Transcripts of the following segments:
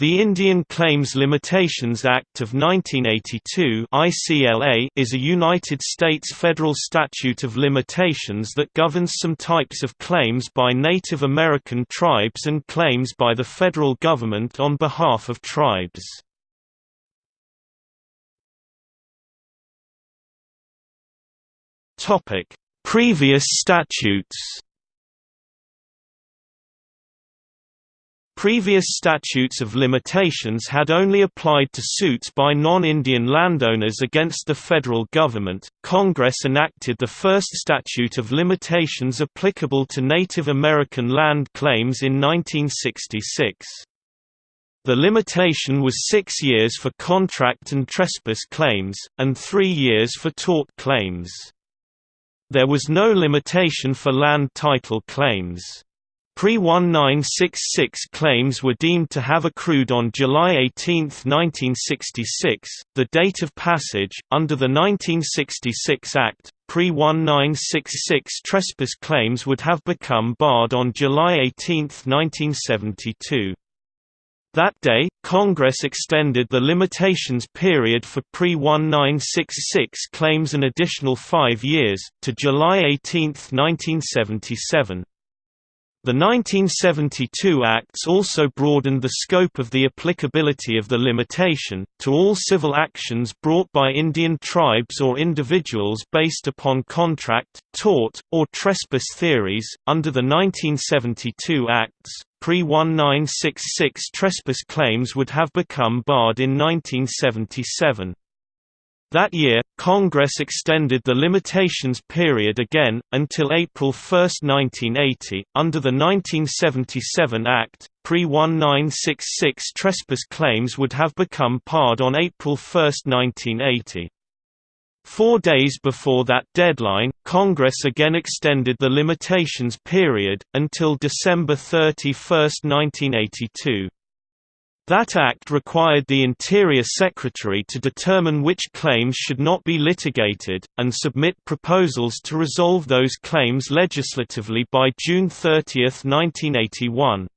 The Indian Claims Limitations Act of 1982 ICLA is a United States federal statute of limitations that governs some types of claims by Native American tribes and claims by the federal government on behalf of tribes. Previous statutes Previous statutes of limitations had only applied to suits by non-Indian landowners against the federal government. Congress enacted the first statute of limitations applicable to Native American land claims in 1966. The limitation was six years for contract and trespass claims, and three years for tort claims. There was no limitation for land title claims. Pre-1966 claims were deemed to have accrued on July 18, 1966, the date of passage. Under the 1966 Act, pre-1966 trespass claims would have become barred on July 18, 1972. That day, Congress extended the limitations period for pre-1966 claims an additional five years, to July 18, 1977. The 1972 Acts also broadened the scope of the applicability of the limitation, to all civil actions brought by Indian tribes or individuals based upon contract, tort, or trespass theories. Under the 1972 Acts, pre-1966 trespass claims would have become barred in 1977. That year, Congress extended the limitations period again, until April 1, 1980. Under the 1977 Act, pre 1966 trespass claims would have become barred on April 1, 1980. Four days before that deadline, Congress again extended the limitations period, until December 31, 1982. That act required the Interior Secretary to determine which claims should not be litigated, and submit proposals to resolve those claims legislatively by June 30, 1981.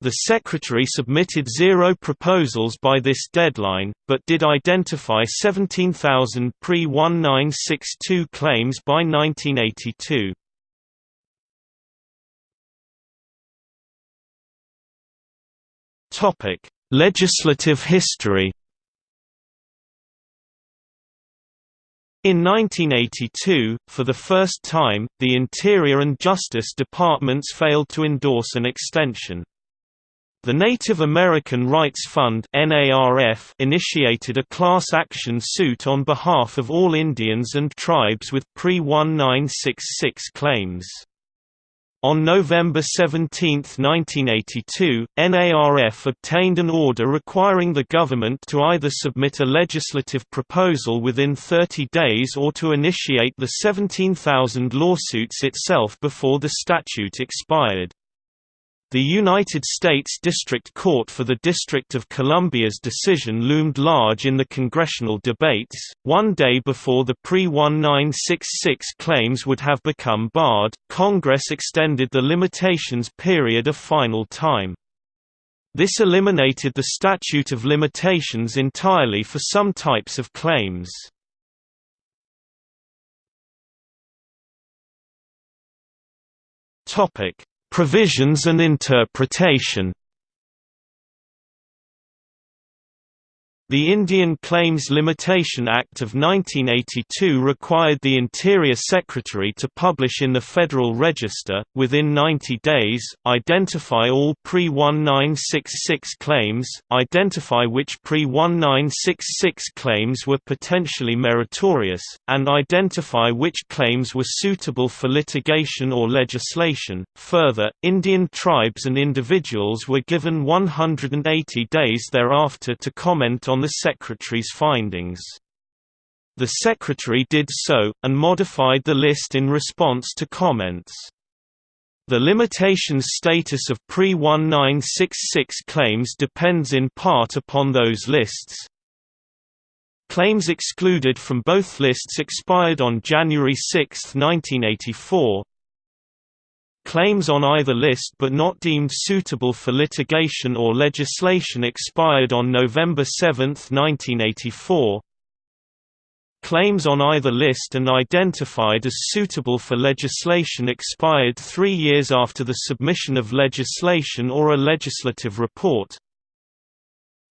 The Secretary submitted zero proposals by this deadline, but did identify 17,000 pre-1962 claims by 1982. Topic: Legislative history. In 1982, for the first time, the Interior and Justice Departments failed to endorse an extension. The Native American Rights Fund initiated a class action suit on behalf of all Indians and tribes with pre-1966 claims. On November 17, 1982, NARF obtained an order requiring the government to either submit a legislative proposal within 30 days or to initiate the 17,000 lawsuits itself before the statute expired. The United States District Court for the District of Columbia's decision loomed large in the congressional debates. One day before the pre 1966 claims would have become barred, Congress extended the limitations period a final time. This eliminated the statute of limitations entirely for some types of claims. Topic: Provisions and interpretation The Indian Claims Limitation Act of 1982 required the Interior Secretary to publish in the Federal Register, within 90 days, identify all pre-1966 claims, identify which pre-1966 claims were potentially meritorious, and identify which claims were suitable for litigation or legislation. Further, Indian tribes and individuals were given 180 days thereafter to comment on on the Secretary's findings. The Secretary did so, and modified the list in response to comments. The limitations status of pre-1966 claims depends in part upon those lists. Claims excluded from both lists expired on January 6, 1984. Claims on either list but not deemed suitable for litigation or legislation expired on November 7, 1984. Claims on either list and identified as suitable for legislation expired three years after the submission of legislation or a legislative report.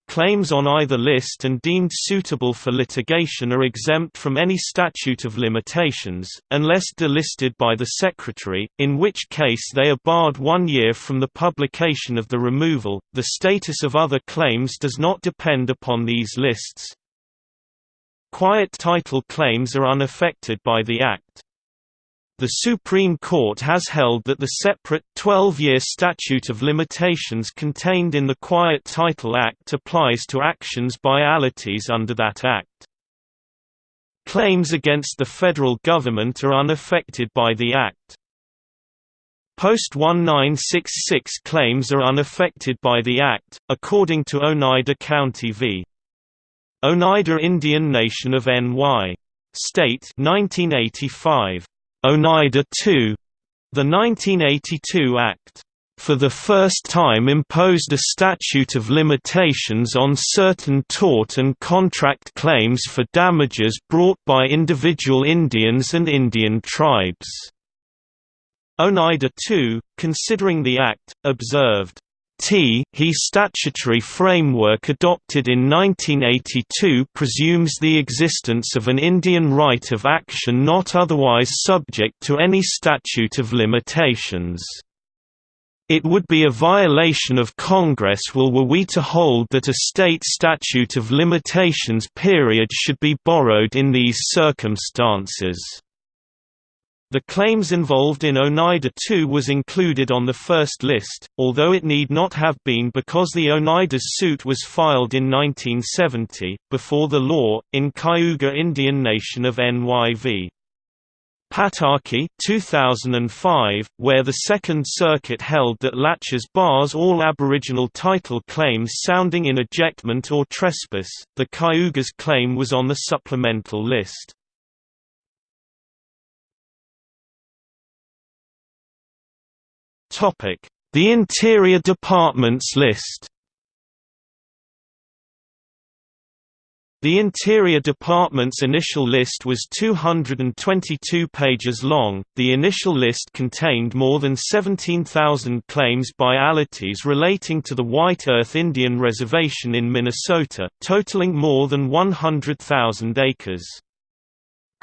Claims on either list and deemed suitable for litigation are exempt from any statute of limitations, unless delisted by the Secretary, in which case they are barred one year from the publication of the removal. The status of other claims does not depend upon these lists. Quiet title claims are unaffected by the Act. The Supreme Court has held that the separate, 12-year statute of limitations contained in the Quiet Title Act applies to actions by allottees under that Act. Claims against the federal government are unaffected by the Act. Post-1966 claims are unaffected by the Act, according to Oneida County v. Oneida Indian Nation of NY. State 1985. Oneida II. The 1982 Act, for the first time imposed a statute of limitations on certain tort and contract claims for damages brought by individual Indians and Indian tribes. Oneida II, considering the Act, observed, T he statutory framework adopted in 1982 presumes the existence of an Indian right of action not otherwise subject to any statute of limitations. It would be a violation of Congress will were we to hold that a state statute of limitations period should be borrowed in these circumstances. The claims involved in Oneida II was included on the first list, although it need not have been because the Oneida's suit was filed in 1970, before the law, in Cayuga Indian Nation of NYV. Pataki 2005, where the Second Circuit held that laches bars all Aboriginal title claims sounding in ejectment or trespass, the Cayuga's claim was on the supplemental list. The Interior Department's list The Interior Department's initial list was 222 pages long. The initial list contained more than 17,000 claims by allottees relating to the White Earth Indian Reservation in Minnesota, totaling more than 100,000 acres.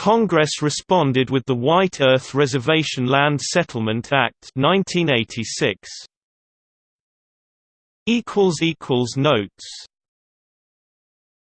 Congress responded with the White Earth Reservation Land Settlement Act 1986. Notes